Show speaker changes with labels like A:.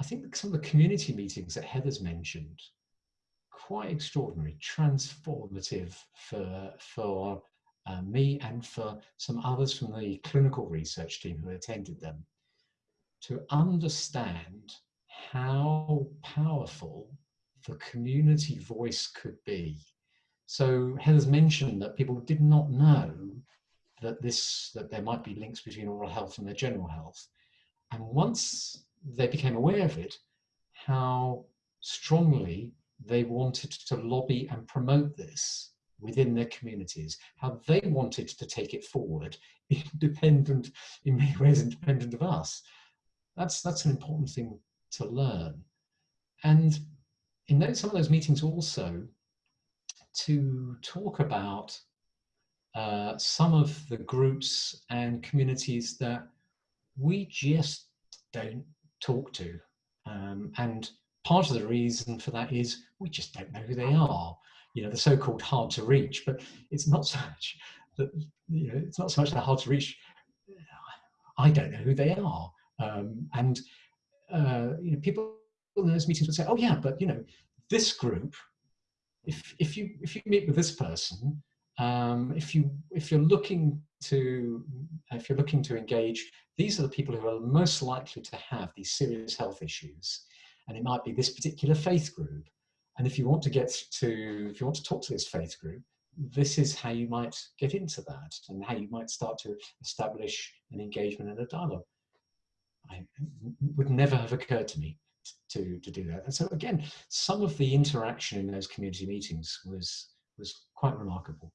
A: I think some of the community meetings that Heather's mentioned, quite extraordinary, transformative for, for uh, me and for some others from the clinical research team who attended them, to understand how powerful the community voice could be. So Heather's mentioned that people did not know that this that there might be links between oral health and their general health. And once they became aware of it, how strongly they wanted to lobby and promote this within their communities, how they wanted to take it forward, independent, in many ways independent of us. That's, that's an important thing to learn. And in those, some of those meetings also, to talk about uh, some of the groups and communities that we just don't talk to. Um, and part of the reason for that is we just don't know who they are. You know, the so-called hard to reach, but it's not so much that, you know, it's not so much that hard to reach. I don't know who they are. Um, and, uh, you know, people in those meetings would say, oh yeah, but you know, this group, if, if, you, if you meet with this person, um, if you if you're looking to uh, if you're looking to engage, these are the people who are most likely to have these serious health issues, and it might be this particular faith group. And if you want to get to if you want to talk to this faith group, this is how you might get into that, and how you might start to establish an engagement and a dialogue. I would never have occurred to me to to do that. And so again, some of the interaction in those community meetings was was quite remarkable.